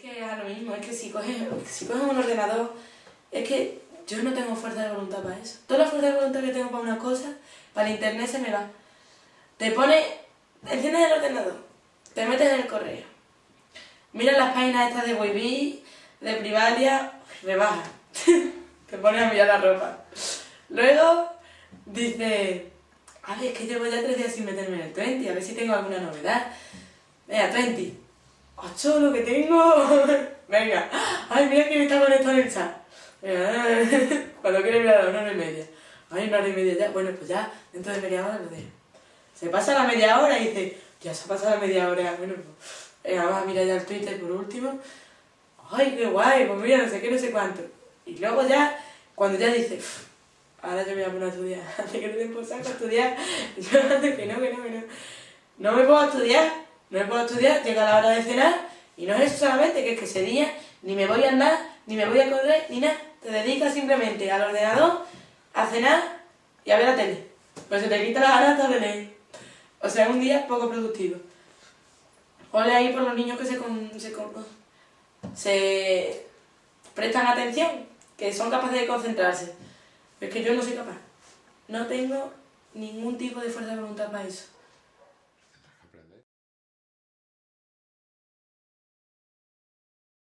Que es lo mismo, es que si coges, si coges un ordenador, es que yo no tengo fuerza de voluntad para eso. Toda la fuerza de voluntad que tengo para una cosa, para el internet se me va. Te pone, enciendes el ordenador, te metes en el correo, miras las páginas estas de Webby, de Privalia, rebaja. te pones a mirar la ropa. Luego dices, ay, es que llevo ya tres días sin meterme en el 20, a ver si tengo alguna novedad. Venga, 20. ¡Ocho, lo que tengo! Venga, ay, mira quién está conectado en el chat. Venga, cuando quiere mirar a una hora y media. Ay, una hora y media ya. Bueno, pues ya, dentro de media hora lo dejo. Se pasa la media hora y dice, ya se ha pasado la media hora. Bueno, pues, vamos a mirar ya el Twitter por último. Ay, qué guay, pues mira, no sé qué, no sé cuánto. Y luego ya, cuando ya dice, ahora yo me voy a poner a estudiar. Hace que no te a estudiar. Yo antes que no, que no, que no. No me puedo estudiar, no me puedo estudiar, llega la hora de cenar y no es eso solamente, que es que ese día ni me voy a andar, ni me voy a correr, ni nada. Te dedicas simplemente al ordenador, a cenar y a ver la tele. Pues se te quita la gana de leer. O sea, un día poco productivo. Ole ahí por los niños que se, se, se prestan atención, que son capaces de concentrarse. Es que yo no soy capaz. No tengo ningún tipo de fuerza de voluntad para eso.